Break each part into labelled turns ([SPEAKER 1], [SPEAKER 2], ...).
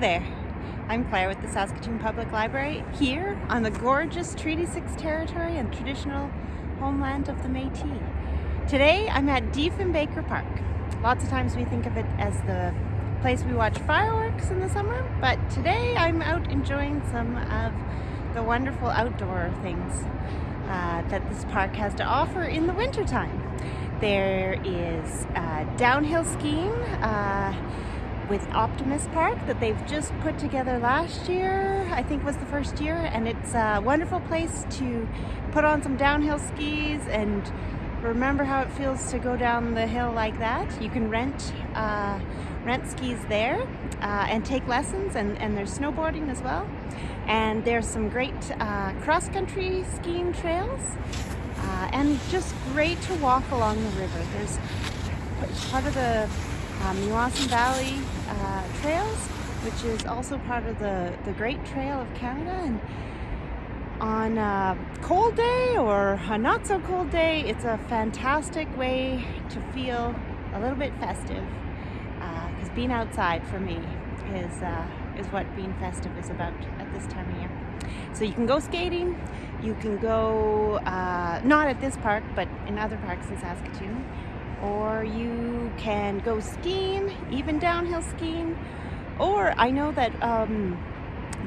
[SPEAKER 1] Claire with the Saskatoon Public Library here on the gorgeous Treaty 6 territory and traditional homeland of the Métis. Today I'm at Diefenbaker Park. Lots of times we think of it as the place we watch fireworks in the summer, but today I'm out enjoying some of the wonderful outdoor things uh, that this park has to offer in the wintertime. There is uh, downhill skiing, uh, with Optimist Park that they've just put together last year, I think was the first year, and it's a wonderful place to put on some downhill skis and remember how it feels to go down the hill like that. You can rent uh, rent skis there uh, and take lessons, and, and there's snowboarding as well. And there's some great uh, cross-country skiing trails, uh, and just great to walk along the river. There's part of the um, Valley uh, Trails, which is also part of the, the Great Trail of Canada. And on a cold day or a not so cold day, it's a fantastic way to feel a little bit festive. Because uh, being outside for me is, uh, is what being festive is about at this time of year. So you can go skating, you can go, uh, not at this park, but in other parks in Saskatoon or you can go skiing, even downhill skiing, or I know that um,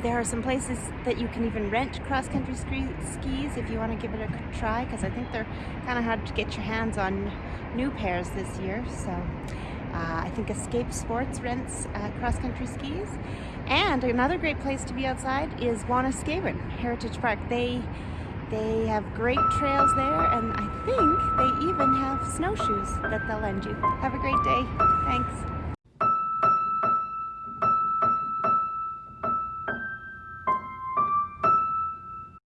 [SPEAKER 1] there are some places that you can even rent cross-country skis if you want to give it a try because I think they're kind of hard to get your hands on new pairs this year. So uh, I think Escape Sports rents uh, cross-country skis. And another great place to be outside is Wanuskewin Heritage Park. They they have great trails there and snowshoes that they'll lend you. Have a great day. Thanks.